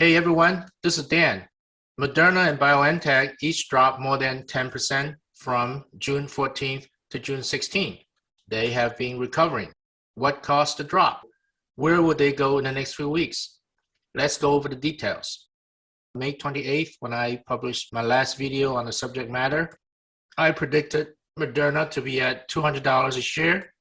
Hey everyone, this is Dan. Moderna and BioNTech each dropped more than 10% from June 14th to June 16th. They have been recovering. What caused the drop? Where will they go in the next few weeks? Let's go over the details. May 28th, when I published my last video on the subject matter, I predicted Moderna to be at $200 a share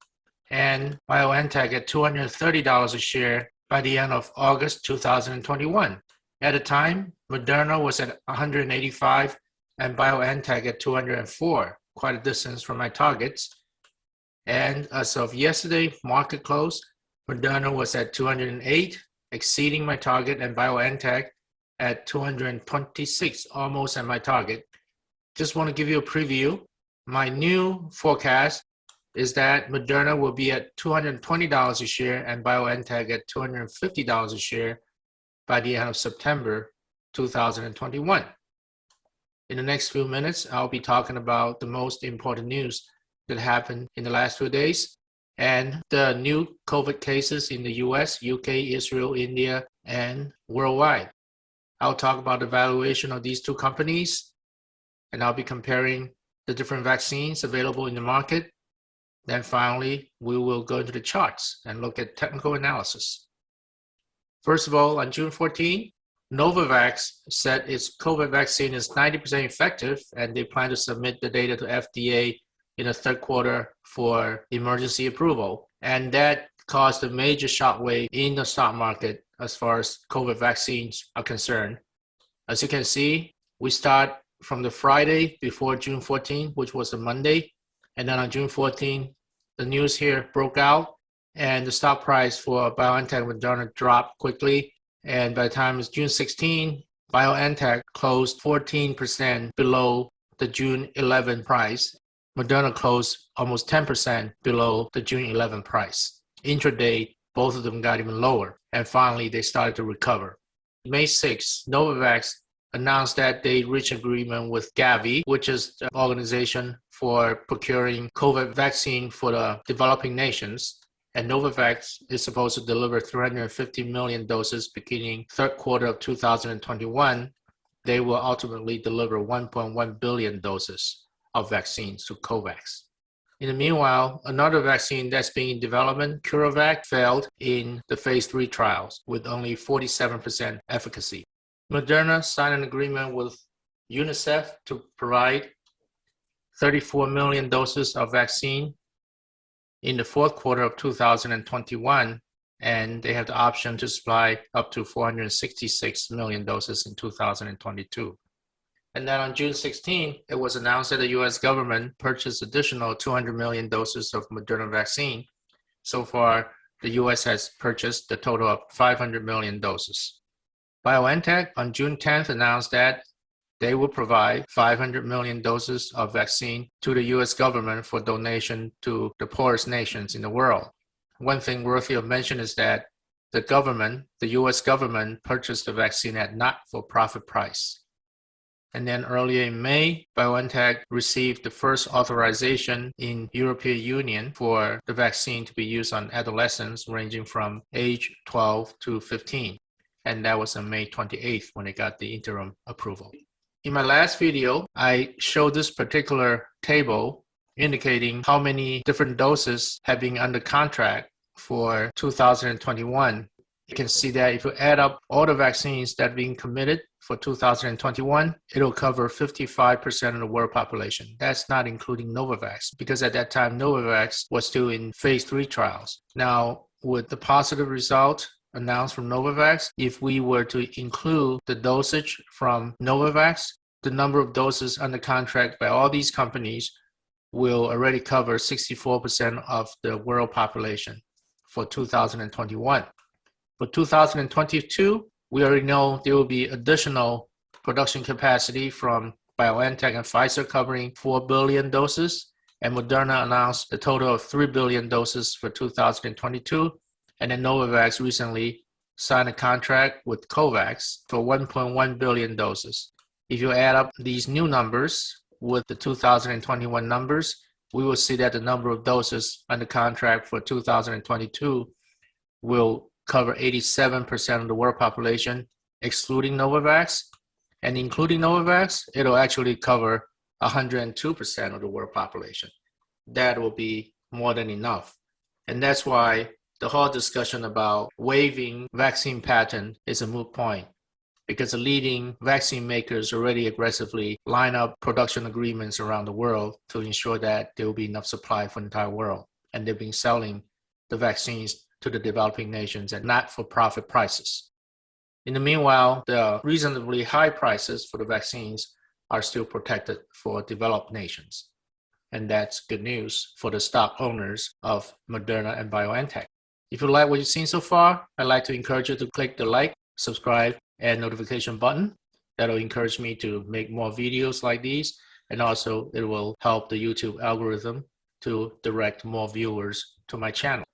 and BioNTech at $230 a share by the end of August 2021. At the time, Moderna was at 185 and BioNTech at 204, quite a distance from my targets. And as of yesterday, market close, Moderna was at 208, exceeding my target, and BioNTech at 226, almost at my target. Just want to give you a preview. My new forecast is that Moderna will be at $220 a share and BioNTech at $250 a share by the end of September 2021. In the next few minutes, I'll be talking about the most important news that happened in the last few days and the new COVID cases in the US, UK, Israel, India, and worldwide. I'll talk about the valuation of these two companies, and I'll be comparing the different vaccines available in the market. Then finally, we will go into the charts and look at technical analysis. First of all, on June 14, Novavax said its COVID vaccine is 90% effective and they plan to submit the data to FDA in the third quarter for emergency approval. And that caused a major shockwave in the stock market as far as COVID vaccines are concerned. As you can see, we start from the Friday before June 14, which was a Monday. And then on June 14, the news here broke out and the stock price for BioNTech Moderna dropped quickly. And by the time it's June 16, BioNTech closed 14% below the June 11 price. Moderna closed almost 10% below the June 11 price. Intraday, both of them got even lower. And finally, they started to recover. May 6, Novavax announced that they reached agreement with Gavi, which is the organization for procuring COVID vaccine for the developing nations and Novavax is supposed to deliver 350 million doses beginning third quarter of 2021. They will ultimately deliver 1.1 billion doses of vaccines to COVAX. In the meanwhile, another vaccine that's being in development, CureVac, failed in the phase three trials with only 47% efficacy. Moderna signed an agreement with UNICEF to provide 34 million doses of vaccine in the fourth quarter of 2021, and they have the option to supply up to 466 million doses in 2022. And then on June 16, it was announced that the US government purchased additional 200 million doses of Moderna vaccine. So far, the US has purchased a total of 500 million doses. BioNTech on June 10th announced that they will provide 500 million doses of vaccine to the US government for donation to the poorest nations in the world. One thing worthy of mention is that the government, the US government, purchased the vaccine at not for profit price. And then earlier in May, BioNTech received the first authorization in European Union for the vaccine to be used on adolescents ranging from age 12 to 15. And that was on May 28th when it got the interim approval. In my last video, I showed this particular table indicating how many different doses have been under contract for 2021. You can see that if you add up all the vaccines that are being committed for 2021, it'll cover 55% of the world population. That's not including Novavax, because at that time, Novavax was still in phase three trials. Now, with the positive result announced from Novavax, if we were to include the dosage from Novavax, the number of doses under contract by all these companies will already cover 64% of the world population for 2021. For 2022, we already know there will be additional production capacity from BioNTech and Pfizer covering 4 billion doses, and Moderna announced a total of 3 billion doses for 2022 and then Novavax recently signed a contract with COVAX for 1.1 billion doses. If you add up these new numbers with the 2021 numbers, we will see that the number of doses under contract for 2022 will cover 87% of the world population excluding Novavax. And including Novavax, it'll actually cover 102% of the world population. That will be more than enough. And that's why the whole discussion about waiving vaccine patent is a moot point because the leading vaccine makers already aggressively line up production agreements around the world to ensure that there will be enough supply for the entire world. And they've been selling the vaccines to the developing nations at not for profit prices. In the meanwhile, the reasonably high prices for the vaccines are still protected for developed nations. And that's good news for the stock owners of Moderna and BioNTech. If you like what you've seen so far, I'd like to encourage you to click the like, subscribe, and notification button. That'll encourage me to make more videos like these. And also it will help the YouTube algorithm to direct more viewers to my channel.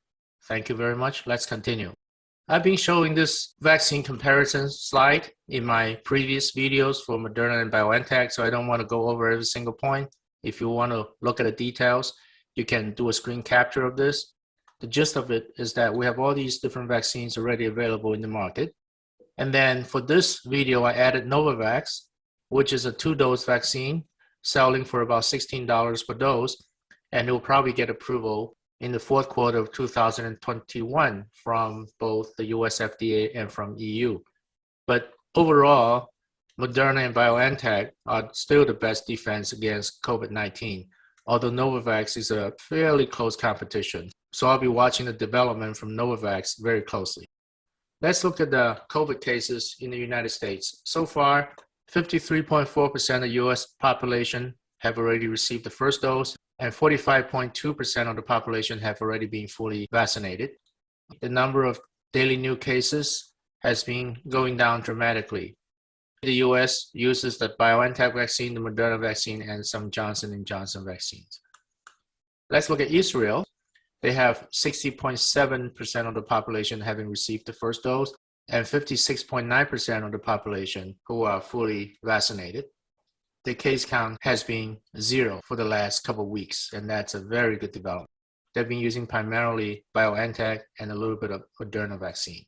Thank you very much. Let's continue. I've been showing this vaccine comparison slide in my previous videos for Moderna and BioNTech, so I don't want to go over every single point. If you want to look at the details, you can do a screen capture of this. The gist of it is that we have all these different vaccines already available in the market. And then for this video, I added Novavax, which is a two-dose vaccine selling for about $16 per dose, and it will probably get approval in the fourth quarter of 2021 from both the US FDA and from EU. But overall, Moderna and BioNTech are still the best defense against COVID-19, although Novavax is a fairly close competition. So I'll be watching the development from Novavax very closely. Let's look at the COVID cases in the United States. So far, 53.4% of US population have already received the first dose and 45.2% of the population have already been fully vaccinated. The number of daily new cases has been going down dramatically. The US uses the BioNTech vaccine, the Moderna vaccine, and some Johnson & Johnson vaccines. Let's look at Israel. They have 60.7% of the population having received the first dose and 56.9% of the population who are fully vaccinated the case count has been zero for the last couple weeks, and that's a very good development. They've been using primarily BioNTech and a little bit of Moderna vaccine.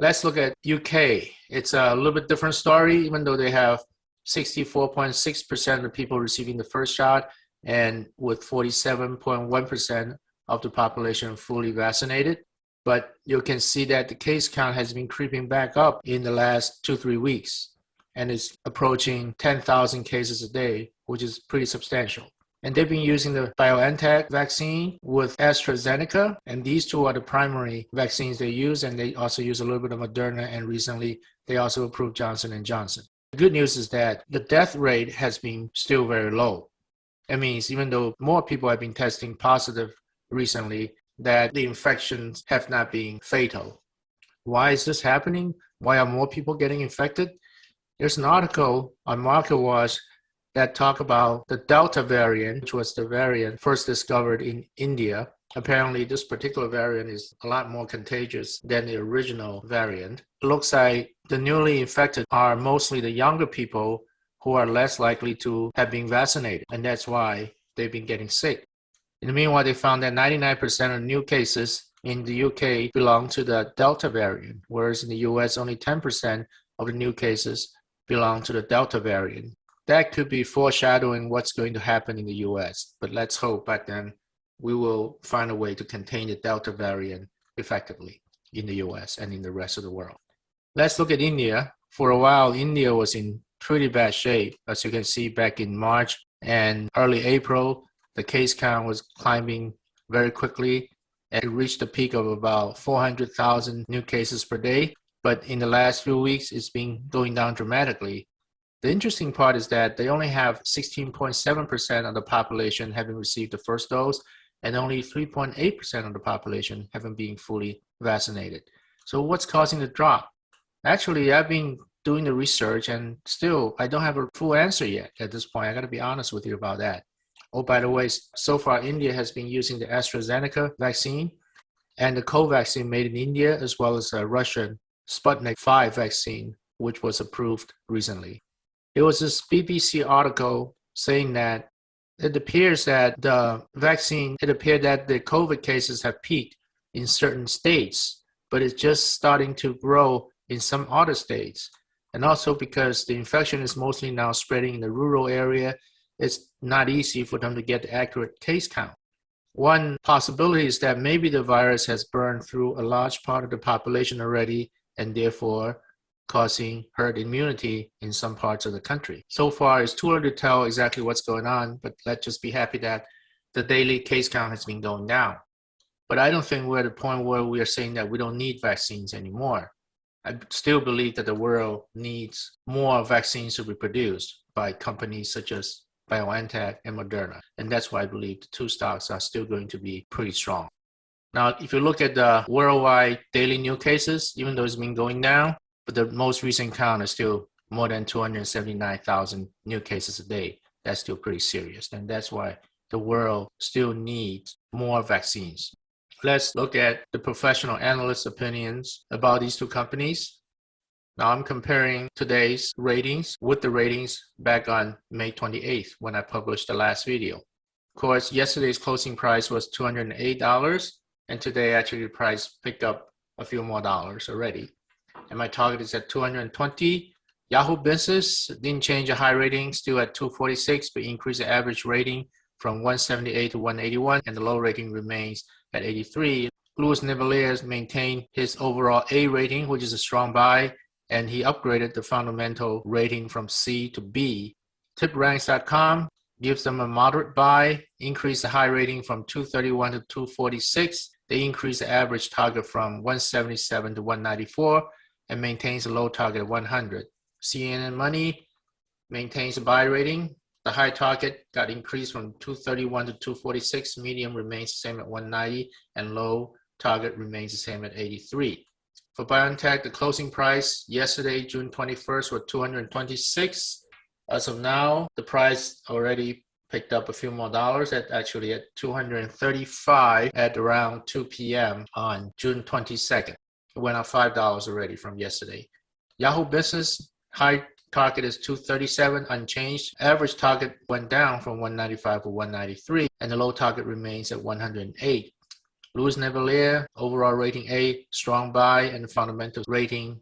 Let's look at UK. It's a little bit different story, even though they have 64.6% of the people receiving the first shot and with 47.1% of the population fully vaccinated. But you can see that the case count has been creeping back up in the last two, three weeks and is approaching 10,000 cases a day, which is pretty substantial. And they've been using the BioNTech vaccine with AstraZeneca, and these two are the primary vaccines they use, and they also use a little bit of Moderna, and recently they also approved Johnson & Johnson. The good news is that the death rate has been still very low. It means even though more people have been testing positive recently, that the infections have not been fatal. Why is this happening? Why are more people getting infected? There's an article on MarketWatch that talk about the Delta variant, which was the variant first discovered in India. Apparently, this particular variant is a lot more contagious than the original variant. It looks like the newly infected are mostly the younger people who are less likely to have been vaccinated, and that's why they've been getting sick. In the meanwhile, they found that 99% of new cases in the UK belong to the Delta variant, whereas in the US, only 10% of the new cases belong to the Delta variant. That could be foreshadowing what's going to happen in the US, but let's hope that then we will find a way to contain the Delta variant effectively in the US and in the rest of the world. Let's look at India. For a while, India was in pretty bad shape. As you can see back in March and early April, the case count was climbing very quickly. and It reached a peak of about 400,000 new cases per day but in the last few weeks, it's been going down dramatically. The interesting part is that they only have 16.7% of the population having received the first dose, and only 3.8% of the population having been fully vaccinated. So what's causing the drop? Actually, I've been doing the research and still I don't have a full answer yet at this point. I gotta be honest with you about that. Oh, by the way, so far India has been using the AstraZeneca vaccine and the Covaxin made in India as well as a Russian Sputnik 5 vaccine, which was approved recently. It was this BBC article saying that it appears that the vaccine, it appeared that the COVID cases have peaked in certain states, but it's just starting to grow in some other states. And also because the infection is mostly now spreading in the rural area, it's not easy for them to get the accurate case count. One possibility is that maybe the virus has burned through a large part of the population already and therefore causing herd immunity in some parts of the country. So far, it's too early to tell exactly what's going on, but let's just be happy that the daily case count has been going down. But I don't think we're at the point where we are saying that we don't need vaccines anymore. I still believe that the world needs more vaccines to be produced by companies such as BioNTech and Moderna. And that's why I believe the two stocks are still going to be pretty strong. Now, if you look at the worldwide daily new cases, even though it's been going down, but the most recent count is still more than 279,000 new cases a day. That's still pretty serious. And that's why the world still needs more vaccines. Let's look at the professional analyst opinions about these two companies. Now I'm comparing today's ratings with the ratings back on May 28th when I published the last video. Of course, yesterday's closing price was $208 and today actually the price picked up a few more dollars already. And my target is at 220. Yahoo Business didn't change the high rating, still at 246, but increased the average rating from 178 to 181 and the low rating remains at 83. Louis Navellier maintained his overall A rating, which is a strong buy, and he upgraded the fundamental rating from C to B. TipRanks.com gives them a moderate buy, increase the high rating from 231 to 246. They increase the average target from 177 to 194 and maintains a low target of 100. CNN Money maintains a buy rating. The high target got increased from 231 to 246. Medium remains the same at 190 and low target remains the same at 83. For BioNTech, the closing price yesterday, June 21st, was 226. As of now, the price already picked up a few more dollars at actually at 235 at around 2 p.m. on June 22nd. It went up $5 already from yesterday. Yahoo Business high target is 237 unchanged. Average target went down from 195 to 193 and the low target remains at 108. Louis Navellier, overall rating A, strong buy, and fundamental rating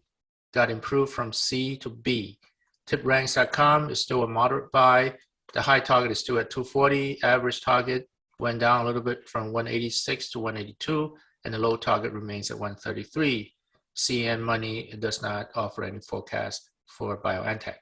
got improved from C to B. TipRanks.com is still a moderate buy. The high target is still at 240. Average target went down a little bit from 186 to 182, and the low target remains at 133. CNN Money does not offer any forecast for BioNTech.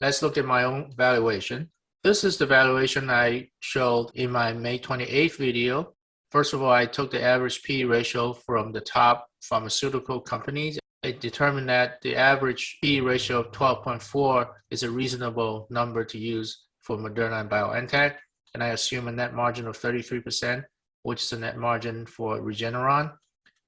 Let's look at my own valuation. This is the valuation I showed in my May 28th video. First of all, I took the average P ratio from the top pharmaceutical companies. I determined that the average P ratio of 12.4 is a reasonable number to use for Moderna and BioNTech. And I assume a net margin of 33%, which is a net margin for Regeneron.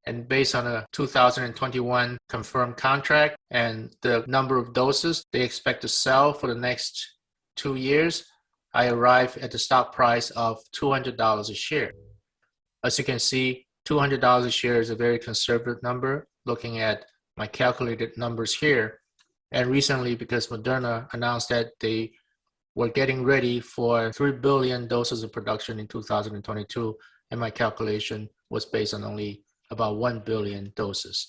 And based on a 2021 confirmed contract and the number of doses they expect to sell for the next two years, I arrive at the stock price of $200 a share. As you can see, $200 a share is a very conservative number looking at my calculated numbers here. And recently, because Moderna announced that they were getting ready for 3 billion doses of production in 2022, and my calculation was based on only about 1 billion doses.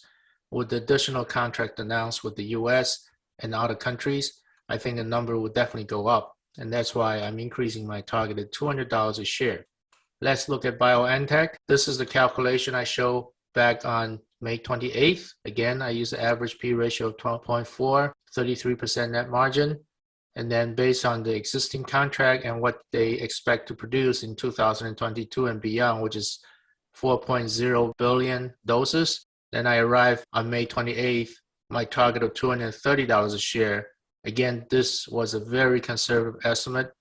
With the additional contract announced with the US and other countries, I think the number will definitely go up. And that's why I'm increasing my targeted $200 a share. Let's look at BioNTech. This is the calculation I show back on May 28th. Again, I use the average P ratio of 12.4, 33% net margin. And then based on the existing contract and what they expect to produce in 2022 and beyond, which is 4.0 billion doses, then I arrive on May 28th, my target of $230 a share. Again, this was a very conservative estimate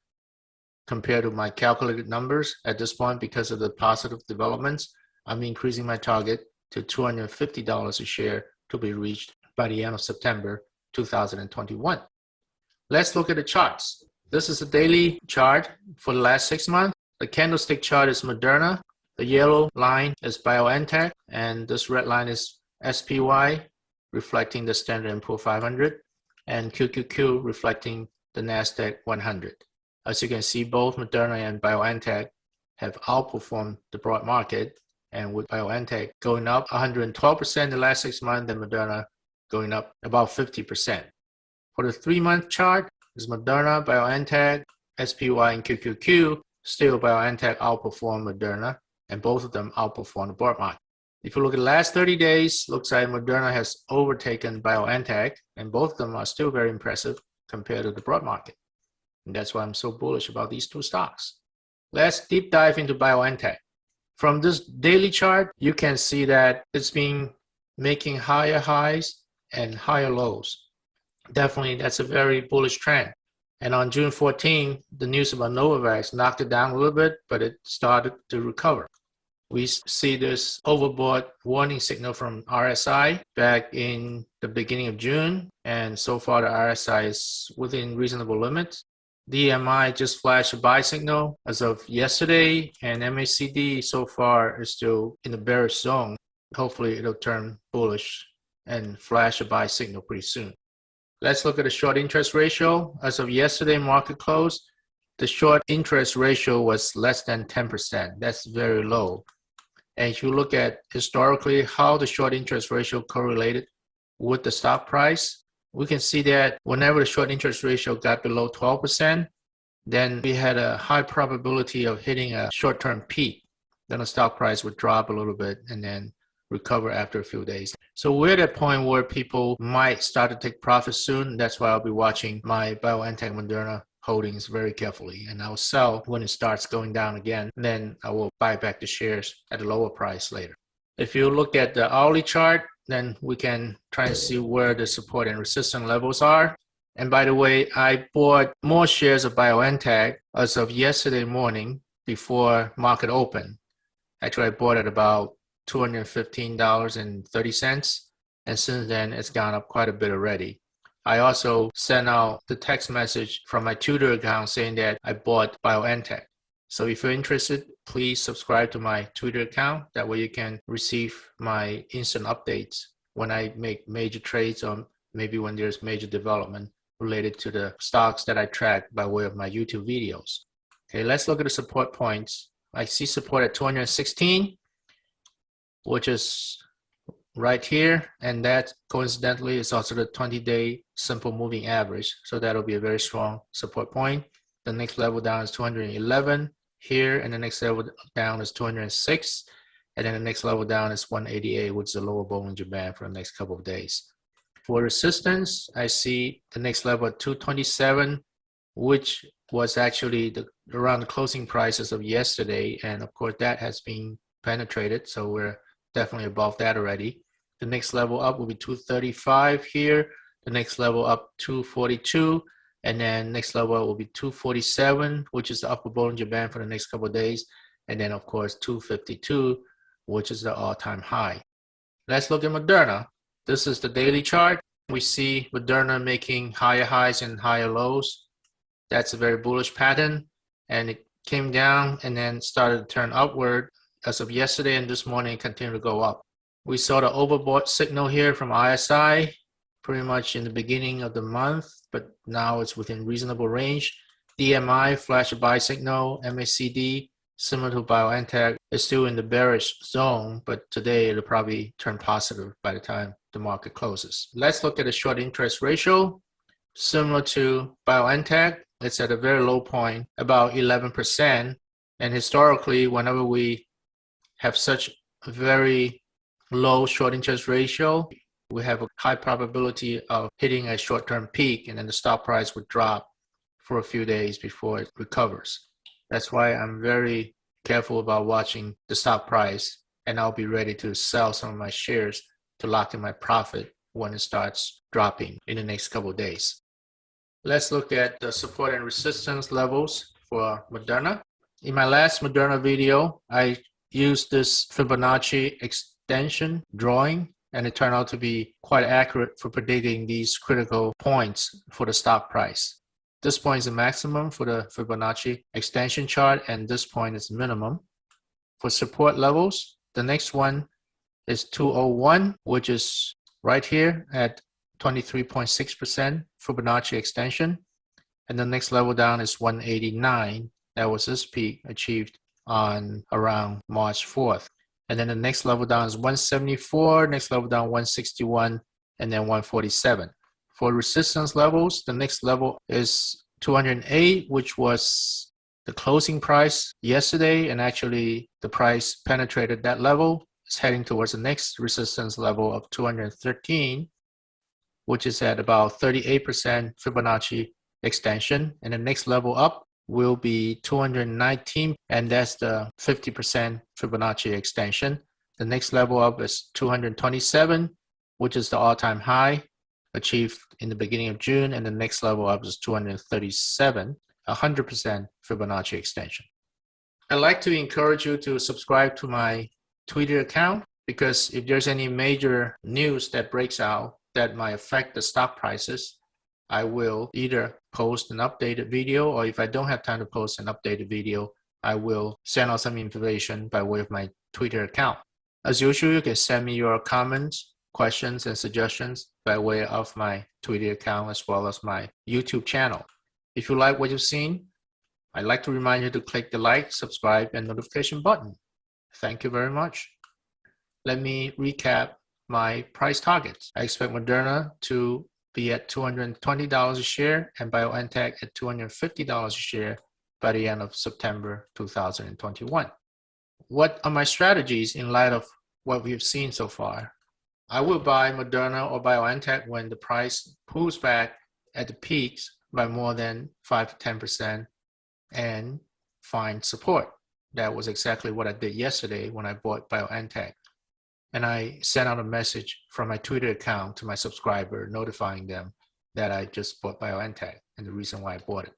compared to my calculated numbers at this point because of the positive developments. I'm increasing my target to $250 a share to be reached by the end of September 2021. Let's look at the charts. This is a daily chart for the last six months. The candlestick chart is Moderna. The yellow line is BioNTech, and this red line is SPY, reflecting the Standard & Poor 500, and QQQ, reflecting the NASDAQ 100. As you can see, both Moderna and BioNTech have outperformed the broad market, and with BioNTech going up 112% in the last six months, and Moderna going up about 50%. For the three-month chart, is Moderna, BioNTech, SPY, and QQQ. Still, BioNTech outperformed Moderna, and both of them outperformed the broad market. If you look at the last 30 days, looks like Moderna has overtaken BioNTech, and both of them are still very impressive compared to the broad market. And that's why I'm so bullish about these two stocks. Let's deep dive into BioNTech. From this daily chart, you can see that it's been making higher highs and higher lows. Definitely, that's a very bullish trend. And on June 14, the news about Novavax knocked it down a little bit, but it started to recover. We see this overbought warning signal from RSI back in the beginning of June, and so far the RSI is within reasonable limits. DMI just flashed a buy signal as of yesterday, and MACD so far is still in the bearish zone. Hopefully it'll turn bullish and flash a buy signal pretty soon. Let's look at the short interest ratio. As of yesterday market close, the short interest ratio was less than 10%. That's very low. And if you look at historically how the short interest ratio correlated with the stock price, we can see that whenever the short interest ratio got below 12%, then we had a high probability of hitting a short-term peak. Then the stock price would drop a little bit and then recover after a few days. So we're at a point where people might start to take profits soon. That's why I'll be watching my BioNTech Moderna holdings very carefully and I'll sell when it starts going down again. Then I will buy back the shares at a lower price later. If you look at the hourly chart, then we can try and see where the support and resistance levels are. And by the way, I bought more shares of BioNTech as of yesterday morning before market open. Actually, I bought at about $215.30. And since then, it's gone up quite a bit already. I also sent out the text message from my Twitter account saying that I bought BioNTech. So if you're interested, please subscribe to my Twitter account. That way you can receive my instant updates when I make major trades or maybe when there's major development related to the stocks that I track by way of my YouTube videos. Okay, let's look at the support points. I see support at 216, which is right here and that coincidentally is also the 20-day simple moving average so that'll be a very strong support point the next level down is 211 here and the next level down is 206 and then the next level down is 188 which is the lower Bollinger Band for the next couple of days for resistance I see the next level at 227 which was actually the, around the closing prices of yesterday and of course that has been penetrated so we're definitely above that already the next level up will be 235 here. The next level up 242. And then next level will be 247, which is the upper Bollinger Band for the next couple of days. And then of course 252, which is the all-time high. Let's look at Moderna. This is the daily chart. We see Moderna making higher highs and higher lows. That's a very bullish pattern. And it came down and then started to turn upward as of yesterday and this morning continued to go up. We saw the overbought signal here from RSI pretty much in the beginning of the month, but now it's within reasonable range. DMI flash buy signal, MACD similar to BioNTech is still in the bearish zone, but today it'll probably turn positive by the time the market closes. Let's look at the short interest ratio. Similar to BioNTech, it's at a very low point, about 11%. And historically, whenever we have such a very low short interest ratio, we have a high probability of hitting a short-term peak and then the stock price would drop for a few days before it recovers. That's why I'm very careful about watching the stock price and I'll be ready to sell some of my shares to lock in my profit when it starts dropping in the next couple of days. Let's look at the support and resistance levels for Moderna. In my last Moderna video, I used this Fibonacci extension drawing and it turned out to be quite accurate for predicting these critical points for the stock price. This point is the maximum for the Fibonacci extension chart and this point is minimum. For support levels, the next one is 201, which is right here at 23.6% Fibonacci extension. And the next level down is 189. That was this peak achieved on around March 4th. And then the next level down is 174, next level down 161, and then 147. For resistance levels, the next level is 208, which was the closing price yesterday, and actually the price penetrated that level. It's heading towards the next resistance level of 213, which is at about 38% Fibonacci extension. And the next level up will be 219, and that's the 50% Fibonacci extension. The next level up is 227, which is the all-time high achieved in the beginning of June, and the next level up is 237, 100% Fibonacci extension. I'd like to encourage you to subscribe to my Twitter account because if there's any major news that breaks out that might affect the stock prices, I will either post an updated video or if I don't have time to post an updated video, I will send out some information by way of my Twitter account. As usual, you can send me your comments, questions, and suggestions by way of my Twitter account as well as my YouTube channel. If you like what you've seen, I'd like to remind you to click the like, subscribe, and notification button. Thank you very much. Let me recap my price targets. I expect Moderna to be at $220 a share and BioNTech at $250 a share by the end of September 2021. What are my strategies in light of what we've seen so far? I will buy Moderna or BioNTech when the price pulls back at the peaks by more than 5 to 10% and find support. That was exactly what I did yesterday when I bought BioNTech. And I sent out a message from my Twitter account to my subscriber notifying them that I just bought BioNTech and the reason why I bought it.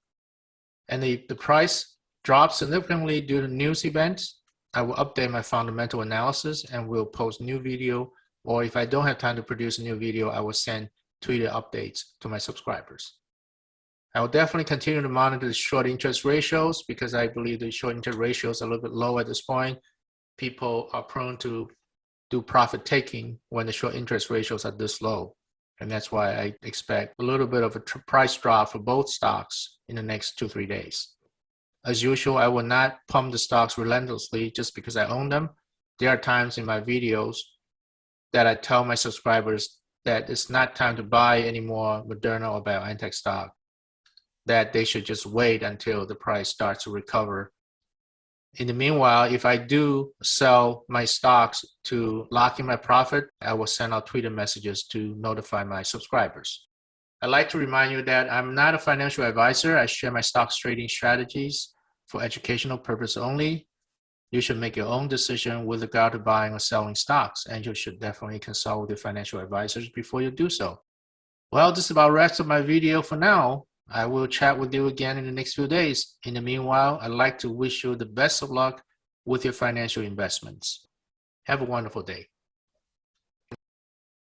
And the, the price dropped significantly due to news events. I will update my fundamental analysis and will post new video or if I don't have time to produce a new video, I will send Twitter updates to my subscribers. I will definitely continue to monitor the short interest ratios because I believe the short interest ratios are a little bit low at this point. People are prone to do profit taking when the short interest ratios are this low. And that's why I expect a little bit of a price drop for both stocks in the next two, three days. As usual, I will not pump the stocks relentlessly just because I own them. There are times in my videos that I tell my subscribers that it's not time to buy any more Moderna or BioNTech stock, that they should just wait until the price starts to recover. In the meanwhile, if I do sell my stocks to lock in my profit, I will send out Twitter messages to notify my subscribers. I'd like to remind you that I'm not a financial advisor. I share my stocks trading strategies for educational purpose only you should make your own decision with regard to buying or selling stocks, and you should definitely consult with your financial advisors before you do so. Well, this is about wraps up my video for now. I will chat with you again in the next few days. In the meanwhile, I'd like to wish you the best of luck with your financial investments. Have a wonderful day.